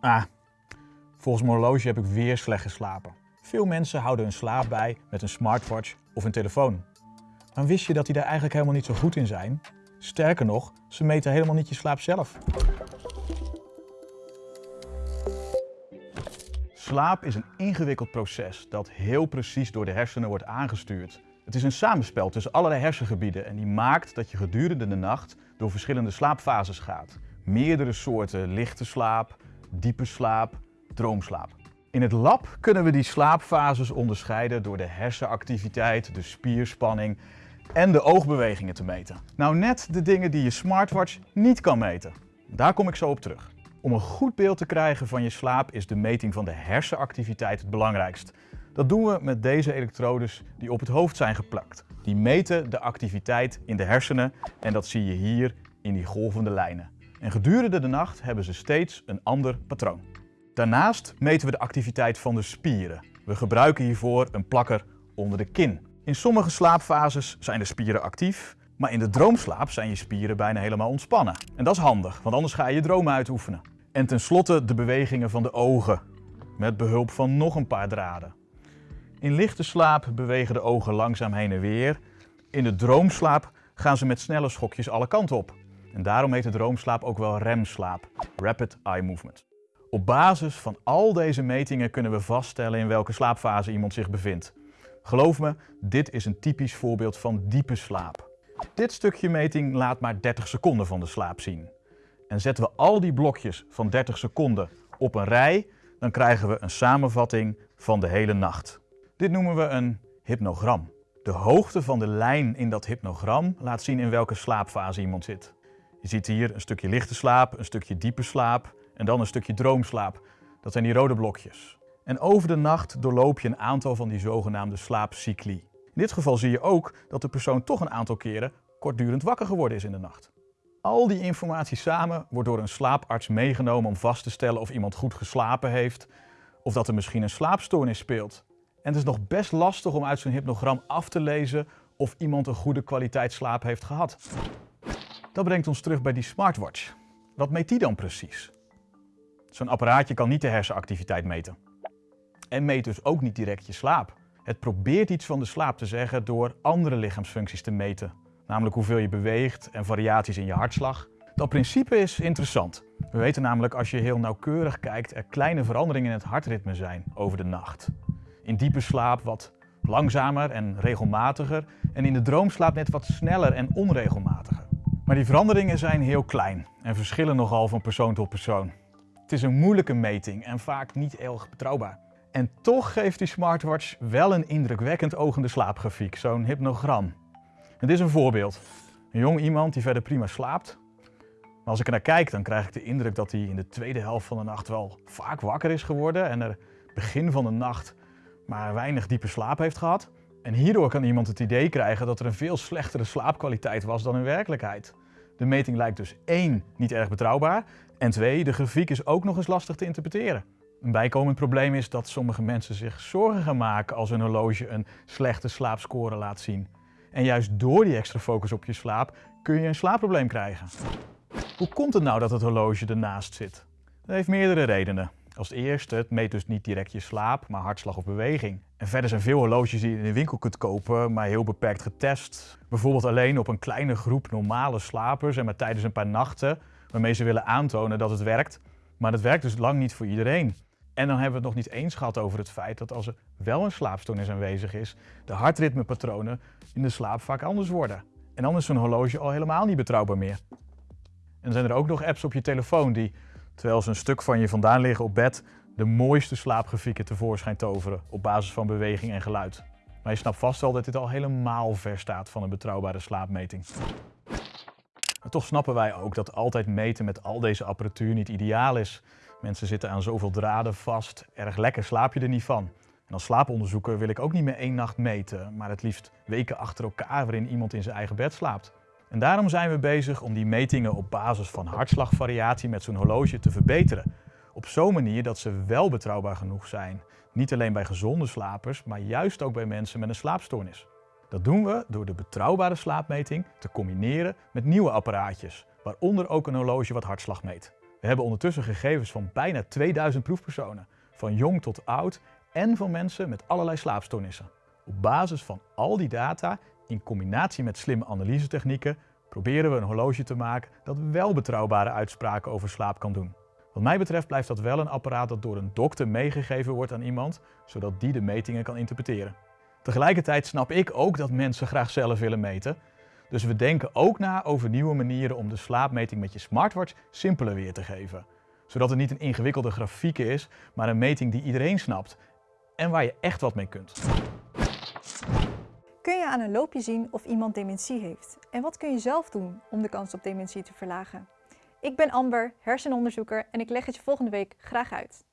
Ah, volgens mijn horloge heb ik weer slecht geslapen. Veel mensen houden hun slaap bij met een smartwatch of een telefoon. Dan wist je dat die daar eigenlijk helemaal niet zo goed in zijn? Sterker nog, ze meten helemaal niet je slaap zelf. Slaap is een ingewikkeld proces dat heel precies door de hersenen wordt aangestuurd. Het is een samenspel tussen allerlei hersengebieden en die maakt dat je gedurende de nacht door verschillende slaapfases gaat. Meerdere soorten lichte slaap, diepe slaap, droomslaap. In het lab kunnen we die slaapfases onderscheiden door de hersenactiviteit, de spierspanning en de oogbewegingen te meten. Nou net de dingen die je smartwatch niet kan meten. Daar kom ik zo op terug. Om een goed beeld te krijgen van je slaap is de meting van de hersenactiviteit het belangrijkst. Dat doen we met deze elektrodes die op het hoofd zijn geplakt. Die meten de activiteit in de hersenen en dat zie je hier in die golvende lijnen. En gedurende de nacht hebben ze steeds een ander patroon. Daarnaast meten we de activiteit van de spieren. We gebruiken hiervoor een plakker onder de kin. In sommige slaapfases zijn de spieren actief, maar in de droomslaap zijn je spieren bijna helemaal ontspannen. En dat is handig, want anders ga je je dromen uitoefenen. En tenslotte de bewegingen van de ogen, met behulp van nog een paar draden. In lichte slaap bewegen de ogen langzaam heen en weer. In de droomslaap gaan ze met snelle schokjes alle kanten op. En daarom heet de droomslaap ook wel remslaap, Rapid Eye Movement. Op basis van al deze metingen kunnen we vaststellen in welke slaapfase iemand zich bevindt. Geloof me, dit is een typisch voorbeeld van diepe slaap. Dit stukje meting laat maar 30 seconden van de slaap zien. En zetten we al die blokjes van 30 seconden op een rij, dan krijgen we een samenvatting van de hele nacht. Dit noemen we een hypnogram. De hoogte van de lijn in dat hypnogram laat zien in welke slaapfase iemand zit. Je ziet hier een stukje lichte slaap, een stukje diepe slaap en dan een stukje droomslaap. Dat zijn die rode blokjes. En over de nacht doorloop je een aantal van die zogenaamde slaapcycli. In dit geval zie je ook dat de persoon toch een aantal keren kortdurend wakker geworden is in de nacht. Al die informatie samen wordt door een slaaparts meegenomen om vast te stellen of iemand goed geslapen heeft of dat er misschien een slaapstoornis speelt. En het is nog best lastig om uit zo'n hypnogram af te lezen of iemand een goede kwaliteit slaap heeft gehad. Dat brengt ons terug bij die smartwatch. Wat meet die dan precies? Zo'n apparaatje kan niet de hersenactiviteit meten. En meet dus ook niet direct je slaap. Het probeert iets van de slaap te zeggen door andere lichaamsfuncties te meten. Namelijk hoeveel je beweegt en variaties in je hartslag. Dat principe is interessant. We weten namelijk als je heel nauwkeurig kijkt er kleine veranderingen in het hartritme zijn over de nacht. In diepe slaap wat langzamer en regelmatiger en in de droomslaap net wat sneller en onregelmatiger. Maar die veranderingen zijn heel klein en verschillen nogal van persoon tot persoon. Het is een moeilijke meting en vaak niet erg betrouwbaar. En toch geeft die smartwatch wel een indrukwekkend ogende slaapgrafiek, zo'n hypnogram. Het is een voorbeeld. Een jong iemand die verder prima slaapt. Maar als ik er naar kijk, dan krijg ik de indruk dat hij in de tweede helft van de nacht wel vaak wakker is geworden en er begin van de nacht maar weinig diepe slaap heeft gehad. En hierdoor kan iemand het idee krijgen dat er een veel slechtere slaapkwaliteit was dan in werkelijkheid. De meting lijkt dus één niet erg betrouwbaar en twee, de grafiek is ook nog eens lastig te interpreteren. Een bijkomend probleem is dat sommige mensen zich zorgen gaan maken als hun horloge een slechte slaapscore laat zien. En juist door die extra focus op je slaap kun je een slaapprobleem krijgen. Hoe komt het nou dat het horloge ernaast zit? Dat heeft meerdere redenen. Als eerste, het meet dus niet direct je slaap, maar hartslag of beweging. En verder zijn veel horloges die je in de winkel kunt kopen, maar heel beperkt getest. Bijvoorbeeld alleen op een kleine groep normale slapers en maar tijdens een paar nachten, waarmee ze willen aantonen dat het werkt. Maar dat werkt dus lang niet voor iedereen. En dan hebben we het nog niet eens gehad over het feit dat als er wel een slaapstoornis aanwezig is, de hartritmepatronen in de slaap vaak anders worden. En dan is zo'n horloge al helemaal niet betrouwbaar meer. En dan zijn er ook nog apps op je telefoon die terwijl ze een stuk van je vandaan liggen op bed, de mooiste slaapgrafieken tevoorschijn toveren op basis van beweging en geluid. Maar je snapt vast wel dat dit al helemaal ver staat van een betrouwbare slaapmeting. Maar toch snappen wij ook dat altijd meten met al deze apparatuur niet ideaal is. Mensen zitten aan zoveel draden vast, erg lekker slaap je er niet van. En als slaaponderzoeker wil ik ook niet meer één nacht meten, maar het liefst weken achter elkaar waarin iemand in zijn eigen bed slaapt. En daarom zijn we bezig om die metingen op basis van hartslagvariatie met zo'n horloge te verbeteren. Op zo'n manier dat ze wel betrouwbaar genoeg zijn. Niet alleen bij gezonde slapers, maar juist ook bij mensen met een slaapstoornis. Dat doen we door de betrouwbare slaapmeting te combineren met nieuwe apparaatjes, waaronder ook een horloge wat hartslag meet. We hebben ondertussen gegevens van bijna 2000 proefpersonen, van jong tot oud en van mensen met allerlei slaapstoornissen. Op basis van al die data, in combinatie met slimme analysetechnieken, proberen we een horloge te maken dat wel betrouwbare uitspraken over slaap kan doen. Wat mij betreft blijft dat wel een apparaat dat door een dokter meegegeven wordt aan iemand, zodat die de metingen kan interpreteren. Tegelijkertijd snap ik ook dat mensen graag zelf willen meten. Dus we denken ook na over nieuwe manieren om de slaapmeting met je smartwatch simpeler weer te geven. Zodat het niet een ingewikkelde grafiek is, maar een meting die iedereen snapt en waar je echt wat mee kunt. Kun je aan een loopje zien of iemand dementie heeft? En wat kun je zelf doen om de kans op dementie te verlagen? Ik ben Amber, hersenonderzoeker en ik leg het je volgende week graag uit.